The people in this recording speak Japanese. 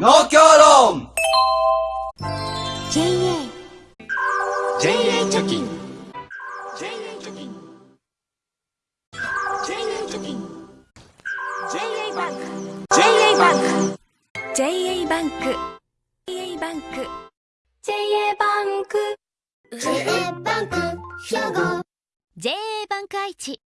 農協論 JA JA 貯金。JA 貯金。JA 貯金 JA バンク。JA バンク。JA バンク。JA バンク。JA バンク JA バンク。兵庫。JA バンク愛知。